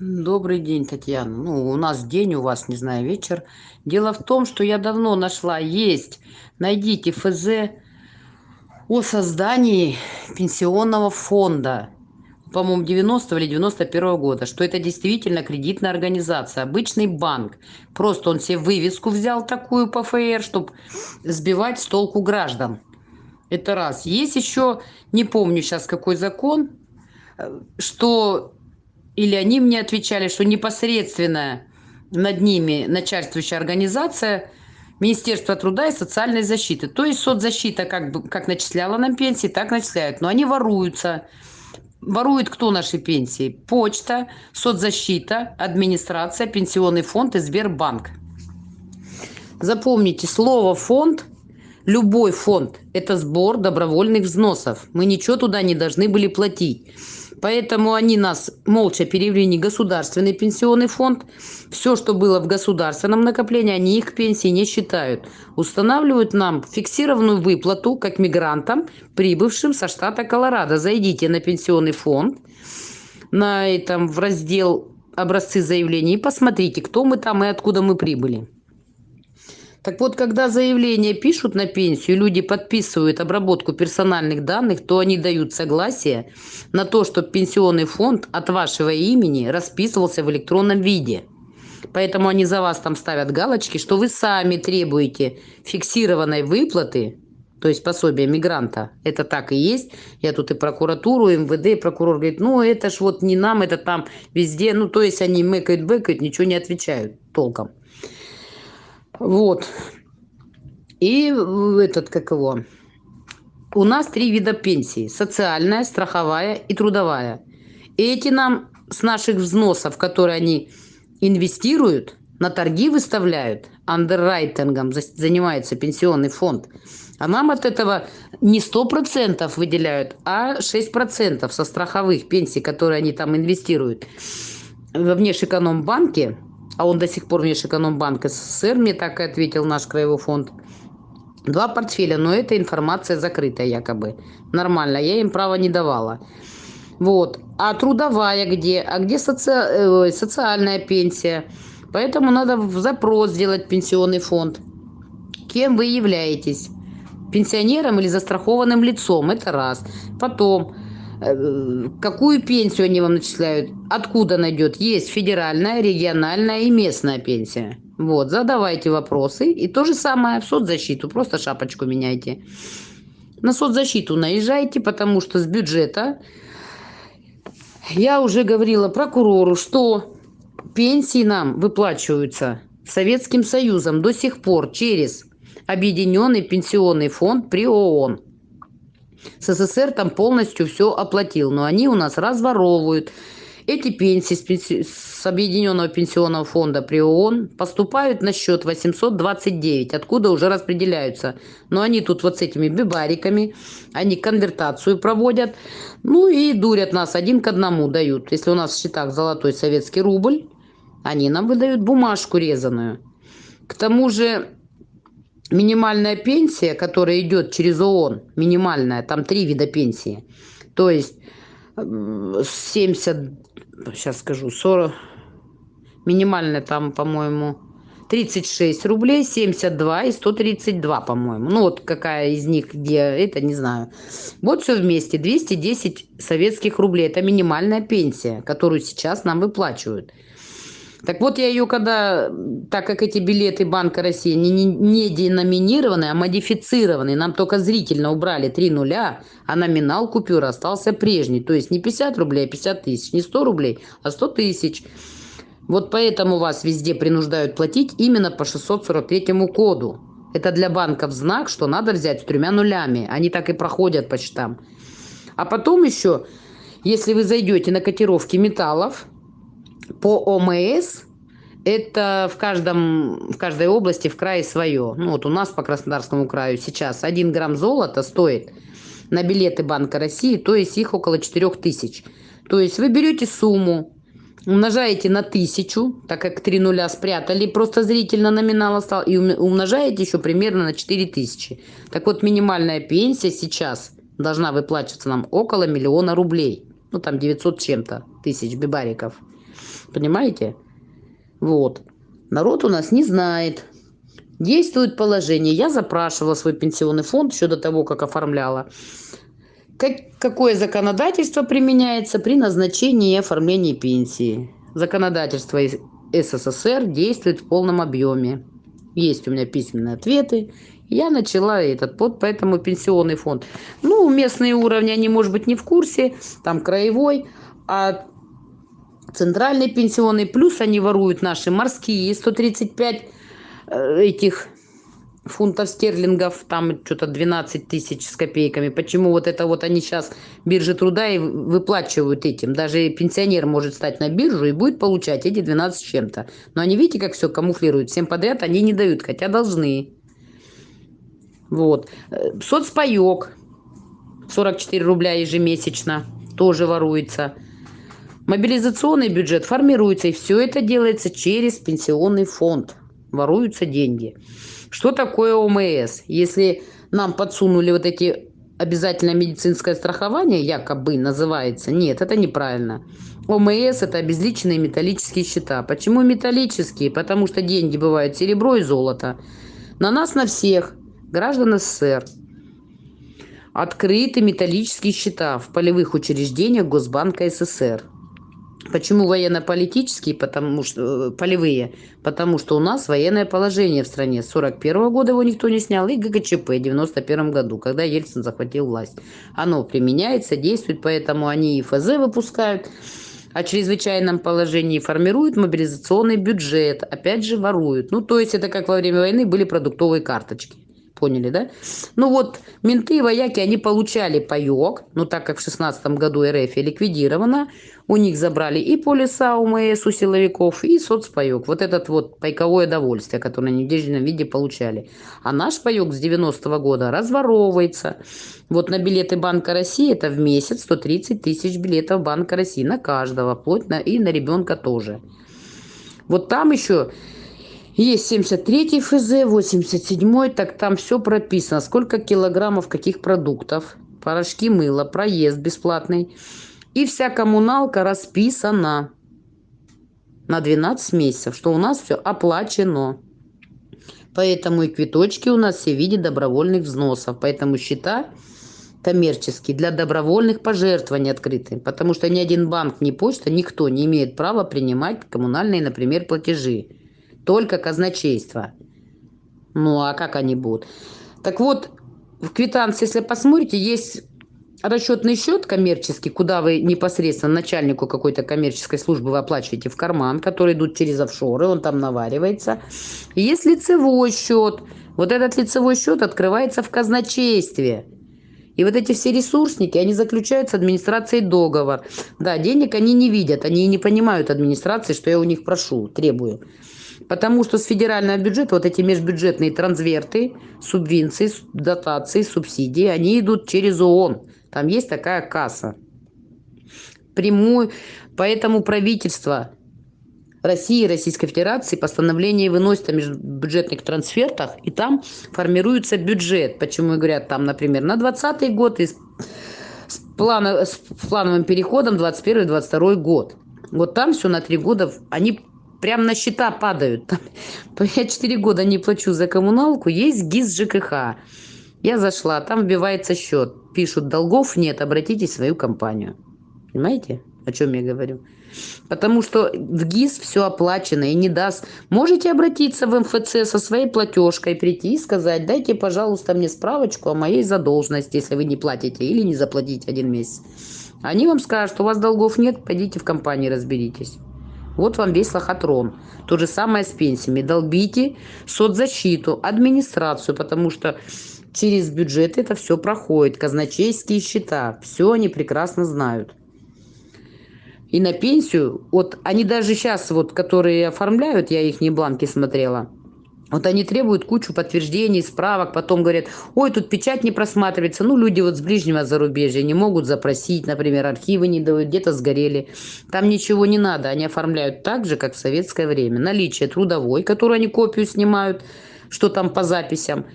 Добрый день, Татьяна. Ну, у нас день, у вас, не знаю, вечер. Дело в том, что я давно нашла, есть, найдите ФЗ о создании пенсионного фонда, по-моему, 90 или 91 года, что это действительно кредитная организация, обычный банк. Просто он себе вывеску взял такую по ФР, чтобы сбивать с толку граждан. Это раз. Есть еще, не помню сейчас какой закон, э, что или они мне отвечали, что непосредственно над ними начальствующая организация Министерство труда и социальной защиты. То есть соцзащита как, бы, как начисляла нам пенсии, так начисляют. Но они воруются. Ворует кто наши пенсии? Почта, соцзащита, администрация, пенсионный фонд и Сбербанк. Запомните, слово «фонд» Любой фонд – это сбор добровольных взносов. Мы ничего туда не должны были платить. Поэтому они нас молча перевели не государственный пенсионный фонд. Все, что было в государственном накоплении, они их пенсии не считают. Устанавливают нам фиксированную выплату, как мигрантам, прибывшим со штата Колорадо. Зайдите на пенсионный фонд, на этом в раздел образцы заявлений и посмотрите, кто мы там и откуда мы прибыли. Так вот, когда заявление пишут на пенсию, люди подписывают обработку персональных данных, то они дают согласие на то, чтобы пенсионный фонд от вашего имени расписывался в электронном виде. Поэтому они за вас там ставят галочки, что вы сами требуете фиксированной выплаты, то есть пособие мигранта. Это так и есть. Я тут и прокуратуру, и МВД, и прокурор говорит, ну это ж вот не нам, это там везде. Ну то есть они мэкают, бэкают, ничего не отвечают толком. Вот. И этот, как его, у нас три вида пенсии. Социальная, страховая и трудовая. Эти нам с наших взносов, которые они инвестируют, на торги выставляют, андеррайтингом занимается пенсионный фонд, а нам от этого не 100% выделяют, а 6% со страховых пенсий, которые они там инвестируют. Во внешэкономбанке а он до сих пор Межэкономбанк СССР, мне так и ответил наш краевой фонд. Два портфеля, но эта информация закрытая якобы. Нормально, я им права не давала. Вот. А трудовая где? А где соци... э, социальная пенсия? Поэтому надо в запрос сделать пенсионный фонд. Кем вы являетесь? Пенсионером или застрахованным лицом? Это раз. Потом какую пенсию они вам начисляют, откуда найдет. Есть федеральная, региональная и местная пенсия. Вот, задавайте вопросы. И то же самое в соцзащиту, просто шапочку меняйте. На соцзащиту наезжайте, потому что с бюджета я уже говорила прокурору, что пенсии нам выплачиваются Советским Союзом до сих пор через Объединенный пенсионный фонд при ООН. СССР там полностью все оплатил, но они у нас разворовывают. Эти пенсии с, пенси... с Объединенного пенсионного фонда при ООН поступают на счет 829, откуда уже распределяются. Но они тут вот с этими бибариками, они конвертацию проводят, ну и дурят нас один к одному дают. Если у нас в счетах золотой советский рубль, они нам выдают бумажку резаную. К тому же минимальная пенсия, которая идет через ООН, минимальная, там три вида пенсии. То есть 70, сейчас скажу, 40, минимальная там, по-моему, 36 рублей, 72 и 132, по-моему. Ну, вот какая из них, где, это не знаю. Вот все вместе, 210 советских рублей. Это минимальная пенсия, которую сейчас нам выплачивают. Так вот, я ее когда, так как эти билеты Банка России не, не, не деноминированы, а модифицированы, нам только зрительно убрали 3 нуля, а номинал купюры остался прежний. То есть не 50 рублей, а 50 тысяч, не 100 рублей, а 100 тысяч. Вот поэтому вас везде принуждают платить именно по 643 коду. Это для банков знак, что надо взять с тремя нулями. Они так и проходят по счетам. А потом еще, если вы зайдете на котировки металлов, по ОМС это в, каждом, в каждой области в крае свое. Ну вот у нас по Краснодарскому краю сейчас 1 грамм золота стоит на билеты Банка России, то есть их около 4 тысяч. То есть вы берете сумму, умножаете на тысячу, так как три нуля спрятали, просто зрительно номинал остал, и умножаете еще примерно на 4 тысячи. Так вот, минимальная пенсия сейчас должна выплачиваться нам около миллиона рублей. Ну, там 900 чем-то тысяч бибариков. Понимаете? Вот. Народ у нас не знает. Действует положение. Я запрашивала свой пенсионный фонд еще до того, как оформляла. Как, какое законодательство применяется при назначении и оформлении пенсии? Законодательство СССР действует в полном объеме. Есть у меня письменные ответы. Я начала этот под, поэтому пенсионный фонд. Ну, местные уровни, они, может быть, не в курсе, там краевой, а центральный пенсионный, плюс они воруют наши морские, 135 э, этих фунтов стерлингов, там что-то 12 тысяч с копейками. Почему вот это вот они сейчас биржи труда и выплачивают этим? Даже пенсионер может стать на биржу и будет получать эти 12 с чем-то. Но они, видите, как все камуфлируют. Всем подряд они не дают, хотя должны. Вот. Э, соцпаек 44 рубля ежемесячно тоже воруется. Мобилизационный бюджет формируется, и все это делается через пенсионный фонд. Воруются деньги. Что такое ОМС? Если нам подсунули вот эти обязательное медицинское страхование, якобы называется, нет, это неправильно. ОМС – это обезличенные металлические счета. Почему металлические? Потому что деньги бывают серебро и золото. На нас, на всех, граждан СССР, открыты металлические счета в полевых учреждениях Госбанка СССР. Почему военно-политические? Потому что э, полевые. Потому что у нас военное положение в стране. С 41 года его никто не снял. И ГКЧП в 91 году, когда Ельцин захватил власть. Оно применяется, действует, поэтому они и ФЗ выпускают о чрезвычайном положении формируют мобилизационный бюджет, опять же воруют. Ну, то есть это как во время войны были продуктовые карточки. Поняли, да? Ну вот, менты и вояки, они получали паек, но так как в шестнадцатом году РФ ликвидирована, у них забрали и полиса УМС у силовиков, и соцпаек. Вот этот вот пайковое довольствие, которое они в денежном виде получали. А наш паек с 90-го года разворовывается. Вот на билеты Банка России это в месяц 130 тысяч билетов Банка России на каждого, вплоть на, и на ребенка тоже. Вот там еще есть 73 ФЗ, 87 так там все прописано. Сколько килограммов каких продуктов, порошки мыла, проезд бесплатный. И вся коммуналка расписана на 12 месяцев, что у нас все оплачено. Поэтому и квиточки у нас все в виде добровольных взносов. Поэтому счета коммерческие для добровольных пожертвований открыты. Потому что ни один банк, ни почта, никто не имеет права принимать коммунальные, например, платежи только казначейство. Ну, а как они будут? Так вот, в квитанции, если посмотрите, есть расчетный счет коммерческий, куда вы непосредственно начальнику какой-то коммерческой службы вы оплачиваете в карман, который идут через офшоры, он там наваривается. И есть лицевой счет. Вот этот лицевой счет открывается в казначействе. И вот эти все ресурсники, они заключают с администрацией договор. Да, денег они не видят, они не понимают администрации, что я у них прошу, требую. Потому что с федерального бюджета вот эти межбюджетные трансверты, субвенции, дотации, субсидии, они идут через ООН. Там есть такая касса. Прямую. Поэтому правительство России и Российской Федерации постановление выносит о межбюджетных трансфертах, и там формируется бюджет. Почему говорят, там, например, на 2020 год и с, с, плана, с плановым переходом 21-22 год. Вот там все на три года, они прям на счета падают. Я 4 года не плачу за коммуналку, есть ГИС ЖКХ. Я зашла, там вбивается счет. Пишут, долгов нет, обратитесь в свою компанию. Понимаете, о чем я говорю? Потому что в ГИС все оплачено и не даст. Можете обратиться в МФЦ со своей платежкой, прийти и сказать, дайте, пожалуйста, мне справочку о моей задолженности, если вы не платите или не заплатите один месяц. Они вам скажут, у вас долгов нет, пойдите в компании разберитесь. Вот вам весь лохотрон. То же самое с пенсиями. Долбите соцзащиту, администрацию, потому что через бюджет это все проходит. Казначейские счета. Все они прекрасно знают. И на пенсию, вот они даже сейчас, вот, которые оформляют, я их не бланки смотрела, вот они требуют кучу подтверждений, справок, потом говорят, ой, тут печать не просматривается. Ну, люди вот с ближнего зарубежья не могут запросить, например, архивы не дают, где-то сгорели. Там ничего не надо, они оформляют так же, как в советское время. Наличие трудовой, которую они копию снимают, что там по записям,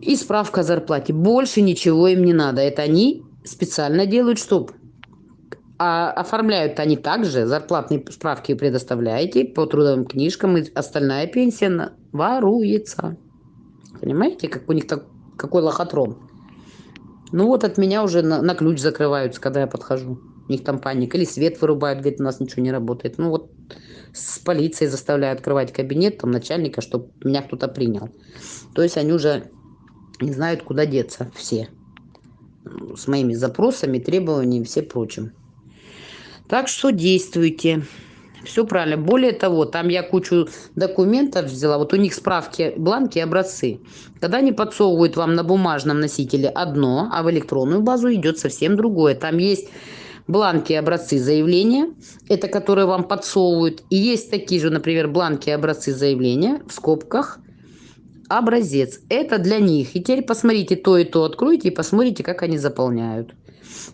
и справка о зарплате. Больше ничего им не надо. Это они специально делают, чтобы А оформляют они также, зарплатные справки предоставляете по трудовым книжкам, и остальная пенсия воруется. Понимаете, как у них так, какой лохотрон? Ну вот от меня уже на, на ключ закрываются, когда я подхожу. У них там паника. Или свет вырубают, говорит, у нас ничего не работает. Ну вот с полицией заставляют открывать кабинет там начальника, чтобы меня кто-то принял. То есть они уже не знают, куда деться все. С моими запросами, требованиями все прочим. Так что действуйте. Все правильно. Более того, там я кучу документов взяла. Вот у них справки, бланки, образцы. Когда они подсовывают вам на бумажном носителе одно, а в электронную базу идет совсем другое. Там есть бланки образцы заявления, это которые вам подсовывают. И есть такие же, например, бланки образцы заявления в скобках образец. Это для них. И теперь посмотрите то и то, откройте и посмотрите, как они заполняют.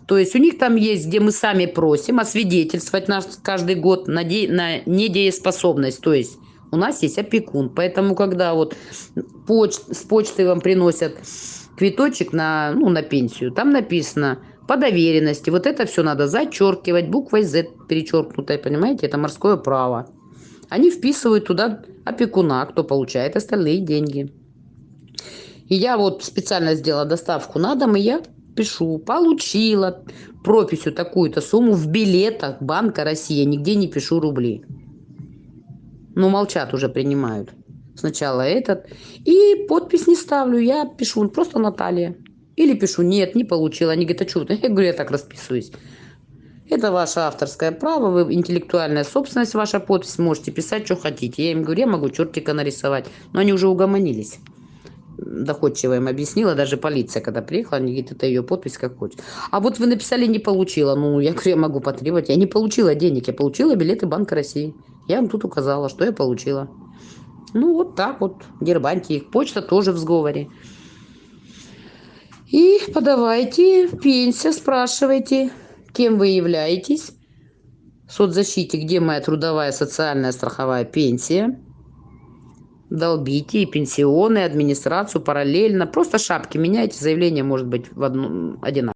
То есть у них там есть, где мы сами просим освидетельствовать нас каждый год на, де, на недееспособность. То есть у нас есть опекун. Поэтому, когда вот поч, с почты вам приносят квиточек на, ну, на пенсию, там написано по доверенности. Вот это все надо зачеркивать буквой Z перечеркнутой, понимаете? Это морское право. Они вписывают туда опекуна, кто получает остальные деньги. И я вот специально сделала доставку на дом, и я пишу, получила прописью такую-то сумму в билетах Банка России, нигде не пишу рубли. Ну, молчат уже, принимают. Сначала этот. И подпись не ставлю, я пишу просто Наталья. Или пишу, нет, не получила. Они говорят, а что? Я говорю, я так расписываюсь. Это ваше авторское право, вы интеллектуальная собственность, ваша подпись, можете писать, что хотите. Я им говорю, я могу чертика нарисовать. Но они уже угомонились доходчиво им объяснила, даже полиция, когда приехала, они говорят, это ее подпись, как хочешь. А вот вы написали, не получила. Ну, я говорю, я могу потребовать. Я не получила денег, я получила билеты Банка России. Я вам тут указала, что я получила. Ну, вот так вот, дербаньте их. Почта тоже в сговоре. И подавайте пенсию, спрашивайте, кем вы являетесь. В соцзащите, где моя трудовая социальная страховая пенсия долбите и пенсионные, администрацию параллельно. Просто шапки меняйте, заявление может быть в одну, одинаково.